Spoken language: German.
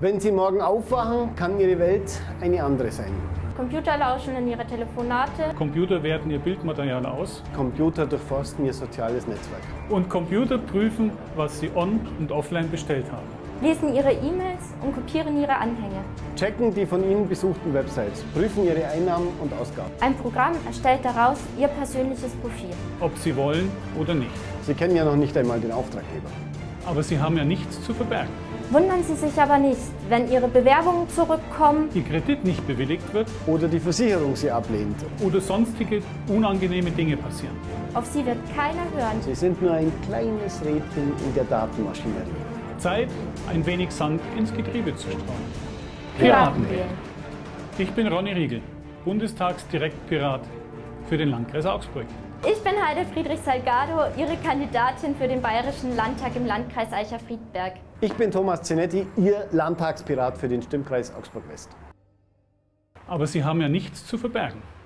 Wenn Sie morgen aufwachen, kann Ihre Welt eine andere sein. Computer lauschen in ihre Telefonate. Computer werten ihr Bildmaterial aus Computer durchforsten Ihr soziales Netzwerk. und Computer prüfen, was sie on- und offline bestellt haben. lesen ihre E-Mails und kopieren ihre Anhänge. Checken die von Ihnen besuchten Websites, prüfen Ihre Einnahmen und Ausgaben. Ein Programm erstellt daraus Ihr persönliches Profil. Ob sie wollen oder nicht. Sie kennen ja noch nicht einmal den Auftraggeber. Aber sie haben ja nichts zu verbergen. Wundern Sie sich aber nicht, wenn Ihre Bewerbungen zurückkommen, Ihr Kredit nicht bewilligt wird Oder die Versicherung Sie ablehnt. oder sonstige unangenehme Dinge passieren. auf Sie wird keiner hören. Sie sind nur ein kleines Rädchen in der Datenmaschinerie. Zeit, ein wenig Sand ins Getriebe zu streuen. Piraten wählen. Ich bin Ronny Riegel, Bundestagsdirektpirat für den Landkreis Augsburg. Ich bin Heide Friedrich Salgado, Ihre Kandidatin für den Bayerischen Landtag im Landkreis Eicher-Friedberg. Ich bin Thomas Zenetti, Ihr Landtagspirat für den Stimmkreis Augsburg West. Aber sie haben ja nichts zu verbergen.